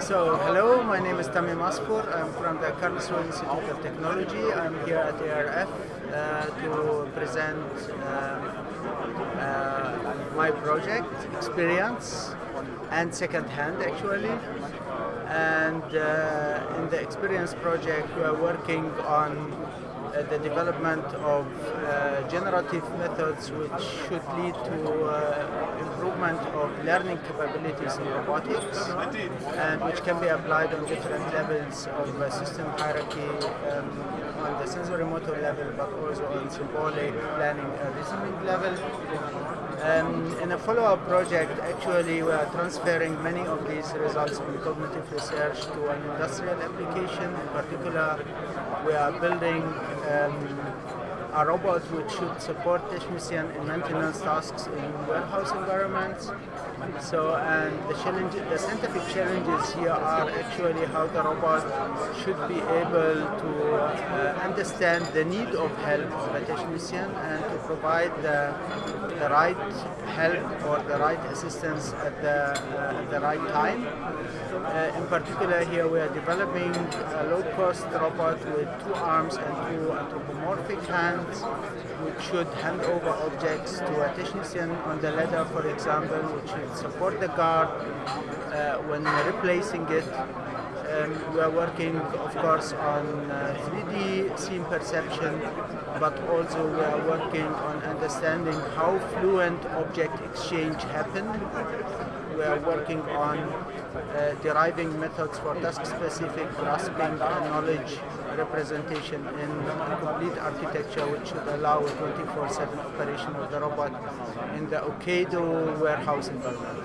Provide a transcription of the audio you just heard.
So, hello, my name is Tamim Asfour. I'm from the Karlsruhe Institute of Technology. I'm here at ERF uh, to present uh, uh, my project, experience, and second hand actually. And uh, in the experience project, we are working on uh, the development of uh, generative methods which should lead to uh, improvement of learning capabilities in robotics and which can be applied on different levels of uh, system hierarchy um, on the sensory motor level but also on symbolic planning and reasoning level. Um, in a follow-up project, actually, we are transferring many of these results from cognitive research to an industrial application. In particular, we are building um, a robot which should support technician in maintenance tasks in warehouse environments. So, and the challenge, the scientific challenges here are actually how the robot should be able to uh, understand the need of help of a technician and to provide the, the right help or the right assistance at the, uh, at the right time. Uh, in particular, here we are developing a low-cost robot with two arms and two anthropomorphic hands, which should hand over objects to a technician on the ladder, for example, which should support the guard uh, when replacing it. Um, we are working, of course, on uh, 3D scene perception, but also we are working on understanding how fluent object exchange happen. We are working on uh, deriving methods for task-specific grasping knowledge representation in a complete architecture which should allow a 24-7 operation of the robot in the Ocado warehouse environment.